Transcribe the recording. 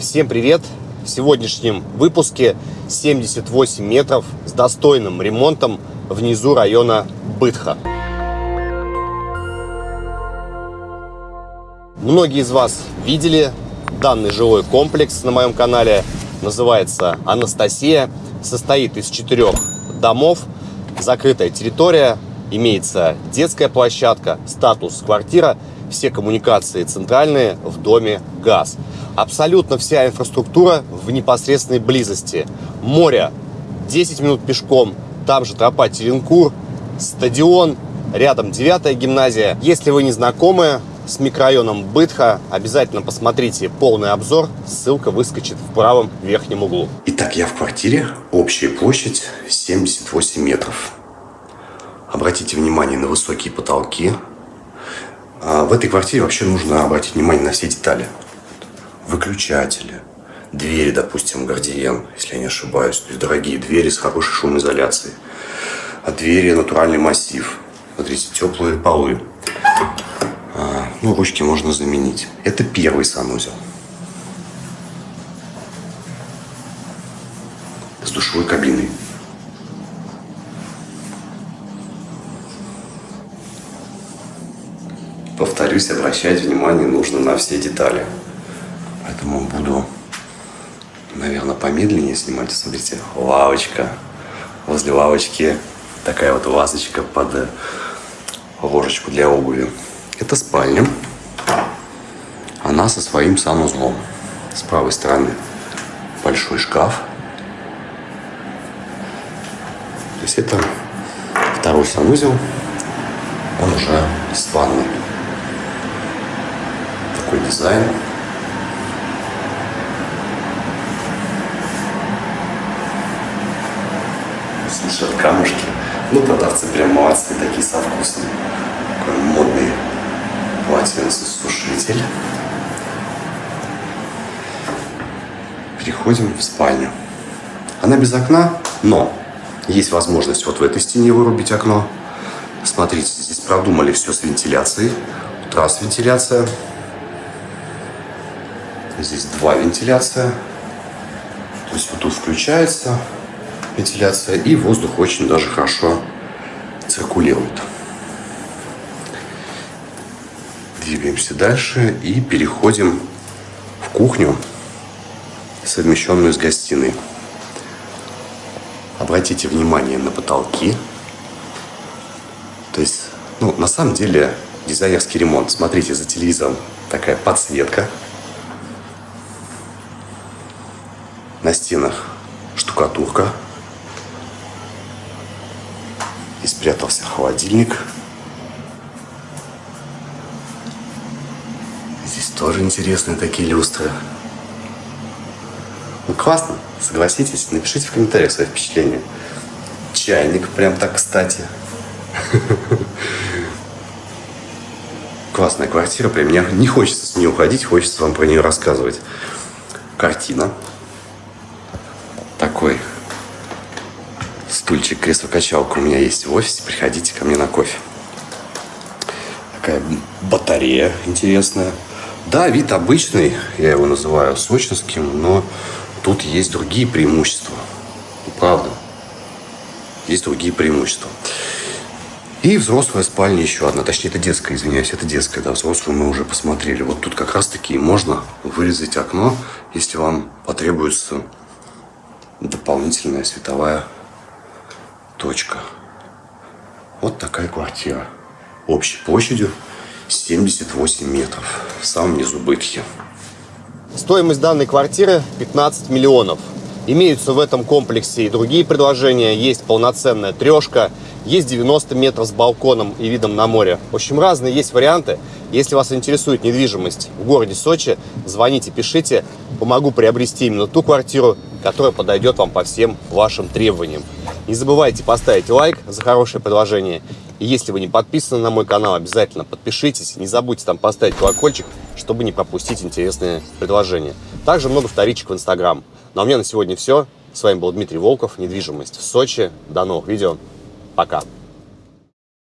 Всем привет! В сегодняшнем выпуске 78 метров с достойным ремонтом внизу района Бытха. Многие из вас видели данный жилой комплекс на моем канале. Называется Анастасия. Состоит из четырех домов. Закрытая территория. Имеется детская площадка, статус квартира. Все коммуникации центральные, в доме газ. Абсолютно вся инфраструктура в непосредственной близости. Море 10 минут пешком, там же тропа Теренкур, стадион, рядом 9 гимназия. Если вы не знакомы с микрорайоном Бытха, обязательно посмотрите полный обзор, ссылка выскочит в правом верхнем углу. Итак, я в квартире, общая площадь 78 метров. Обратите внимание на высокие потолки. А в этой квартире вообще нужно обратить внимание на все детали. Выключатели, двери, допустим, гардиен, если я не ошибаюсь. То есть дорогие двери с хорошей шумоизоляцией. А двери натуральный массив. Смотрите, теплые полы. А, ну, ручки можно заменить. Это первый санузел. С душевой кабиной. Повторюсь, обращать внимание нужно на все детали. Поэтому буду, наверное, помедленнее снимать. Смотрите, лавочка. Возле лавочки такая вот вазочка под ложечку для обуви. Это спальня. Она со своим санузлом. С правой стороны большой шкаф. То есть это второй санузел. Он уже с ванной. Такой дизайн. Слушают камушки. Ну, продавцы прям молодцы, такие со вкусом. Такой модный полотенцесушитель. Переходим в спальню. Она без окна, но есть возможность вот в этой стене вырубить окно. Смотрите, здесь продумали все с вентиляцией. Раз вентиляция. Здесь два вентиляция. То есть вот тут включается вентиляция, и воздух очень даже хорошо циркулирует. Двигаемся дальше и переходим в кухню, совмещенную с гостиной. Обратите внимание на потолки. То есть, ну, на самом деле, дизайнерский ремонт. Смотрите, за телевизором такая подсветка. На стенах штукатурка. И спрятался холодильник. Здесь тоже интересные такие люстры. Ну, классно, согласитесь. Напишите в комментариях свои впечатления. Чайник прям так кстати. Классная квартира, прям мне не хочется с нее уходить, хочется вам про нее рассказывать. Картина. Стульчик, кресло-качалка у меня есть в офисе. Приходите ко мне на кофе. Такая батарея интересная. Да, вид обычный, я его называю сочинским, но тут есть другие преимущества. Правда. Есть другие преимущества. И взрослая спальня еще одна. Точнее, это детская, извиняюсь, это детская. Да, взрослую мы уже посмотрели. Вот тут как раз-таки можно вырезать окно, если вам потребуется дополнительная световая точка. Вот такая квартира. Общей площадью 78 метров. В самом низу Бытхи. Стоимость данной квартиры 15 миллионов. Имеются в этом комплексе и другие предложения. Есть полноценная трешка, есть 90 метров с балконом и видом на море. В общем, разные есть варианты. Если вас интересует недвижимость в городе Сочи, звоните, пишите. Помогу приобрести именно ту квартиру, которая подойдет вам по всем вашим требованиям. Не забывайте поставить лайк за хорошее предложение. И если вы не подписаны на мой канал, обязательно подпишитесь. Не забудьте там поставить колокольчик, чтобы не пропустить интересные предложения. Также много вторичек в Инстаграм. Ну а у меня на сегодня все. С вами был Дмитрий Волков, недвижимость в Сочи. До новых видео. Пока.